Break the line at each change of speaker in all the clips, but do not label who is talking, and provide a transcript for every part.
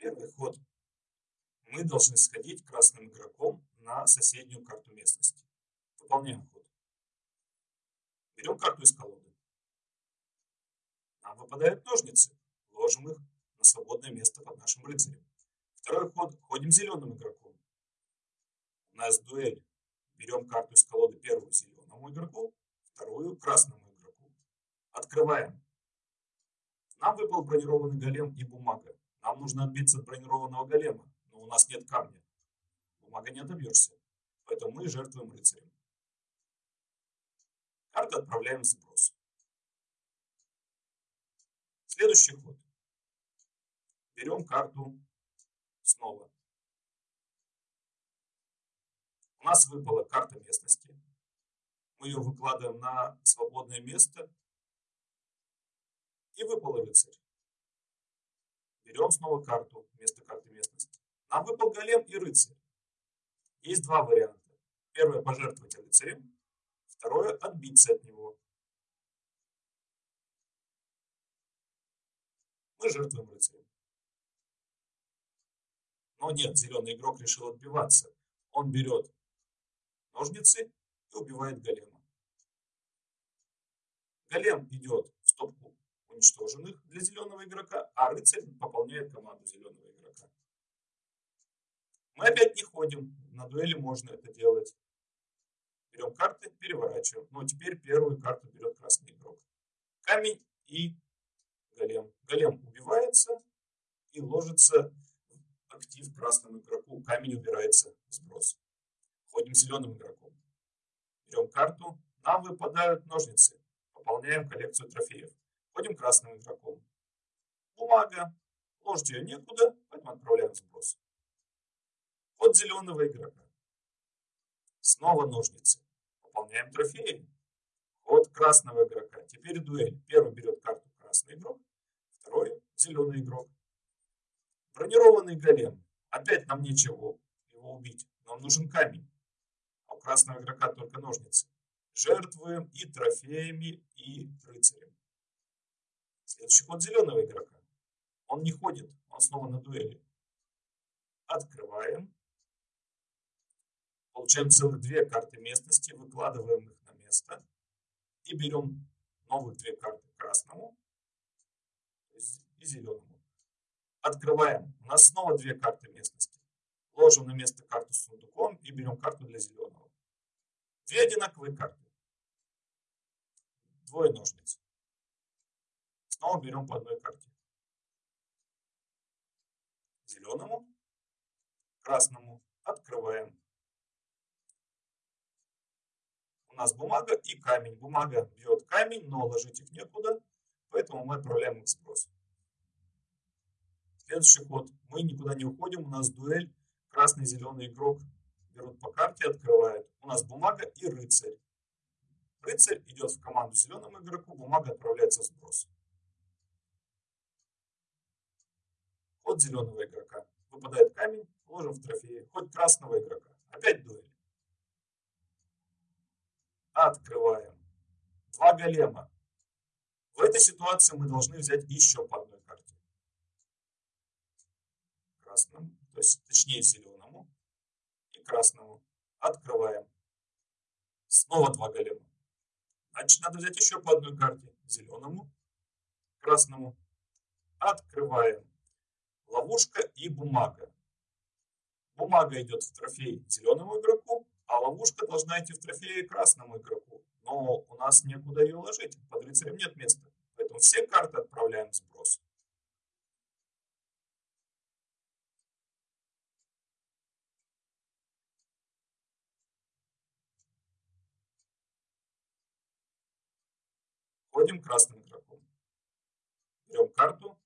Первый ход. Мы должны сходить красным игроком на соседнюю карту местности. Выполняем ход. Берем карту из колоды. Нам выпадают ножницы. Ложим их на свободное место под нашим рыцарем. Второй ход. Ходим зеленым игроком. У нас дуэль. Берем карту из колоды первую зеленому игроку, вторую красному игроку. Открываем. Нам выпал бронированный голем и бумага. Нужно отбиться от бронированного голема, но у нас нет камня. Бумага не отобьешься, поэтому мы жертвуем рыцарем. Карту отправляем в сброс. Следующий ход. Берем карту снова. У нас выпала карта местности. Мы ее выкладываем на свободное место. И выпал рыцарь. Берем снова карту вместо карты местности. Нам выпал голем и рыцарь. Есть два варианта. Первое пожертвовать рыцарем. Второе отбиться от него. Мы жертвуем рыцарем. Но нет, зеленый игрок решил отбиваться. Он берет ножницы и убивает голема. Голем идет в стопку уничтоженных для зеленого игрока, а рыцарь пополняет команду зеленого игрока. Мы опять не ходим, на дуэли можно это делать. Берем карты, переворачиваем. Но теперь первую карту берет красный игрок. Камень и голем. Голем убивается и ложится актив красному игроку. Камень убирается в сброс. Ходим зеленым игроком. Берем карту. Нам выпадают ножницы. Пополняем коллекцию трофеев. Ходим красным игроком. Бумага. Ложить ее некуда, поэтому отправляем сброс. Ход зеленого игрока. Снова ножницы. Пополняем трофеи. Ход красного игрока. Теперь дуэль. Первый берет карту красный игрок, второй зеленый игрок. Бронированный голем. Опять нам нечего его убить. Нам нужен камень красного игрока только ножницы. Жертвуем и трофеями, и рыцарем. Следующий ход зеленого игрока. Он не ходит, он снова на дуэли. Открываем. Получаем целых две карты местности, выкладываем их на место. И берем новых две карты красному и зеленому. Открываем. У нас снова две карты местности. Ложим на место карту с сундуком и берем карту для зеленого. Две одинаковые карты. Двое ножниц. Снова берем по одной карте. Зеленому, красному открываем. У нас бумага и камень. Бумага бьет камень, но ложить их некуда, поэтому мы отправляем их в сброс. Следующий ход. Мы никуда не уходим, у нас дуэль. Красный, зеленый игрок берут по карте, открывают. У нас бумага и рыцарь. Рыцарь идет в команду зеленому игроку, бумага отправляется в сброс. Ход зеленого игрока. Выпадает камень, ложим в трофеи. Ход красного игрока. Опять дуэль. Открываем. Два голема. В этой ситуации мы должны взять еще по одной карте. Красным, то есть точнее зеленым красному. Открываем. Снова два голема. Значит, надо взять еще по одной карте. Зеленому, красному. Открываем. Ловушка и бумага. Бумага идет в трофей зеленому игроку, а ловушка должна идти в трофей красному игроку. Но у нас некуда ее ложить. Под рыцарем нет места. Поэтому все карты отправляем в сброс. Ходим красным игроком. Берем карту.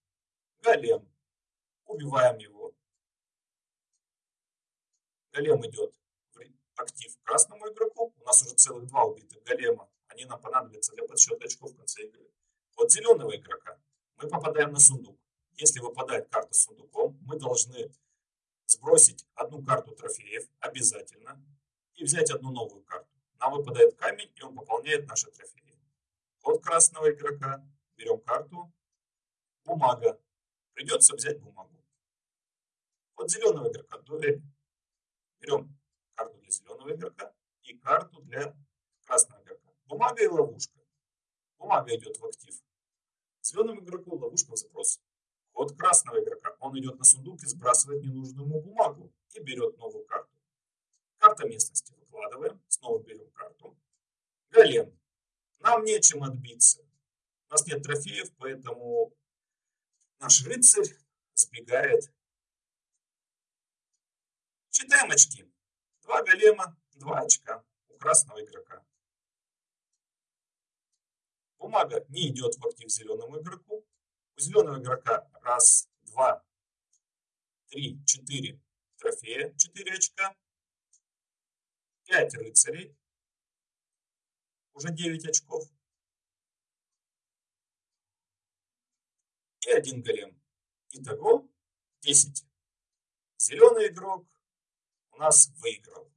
Голем. Убиваем его. Голем идет в актив красному игроку. У нас уже целых два убитых голема. Они нам понадобятся для подсчета очков в конце игры. От зеленого игрока мы попадаем на сундук. Если выпадает карта с сундуком, мы должны сбросить одну карту трофеев обязательно и взять одну новую карту. Нам выпадает камень, и он пополняет наши трофеи. От красного игрока берем карту. Бумага. Придется взять бумагу. Вот зеленого игрока дуэль. Берем карту для зеленого игрока и карту для красного игрока. Бумага и ловушка. Бумага идет в актив. Зеленому игроку ловушка в запрос. Ход красного игрока. Он идет на сундук и сбрасывает ненужную ему бумагу и берет новую карту. Карта местности выкладываем. Снова берем карту. Голем. Нам нечем отбиться. У нас нет трофеев, поэтому наш рыцарь сбегает. Читаем очки. Два голема, два очка у красного игрока. Бумага не идет в актив зеленому игроку. У зеленого игрока раз, два, три, четыре трофея, четыре очка. Пять рыцарей, уже 9 очков. И один голем. Итого 10. Зеленый игрок у нас выиграл.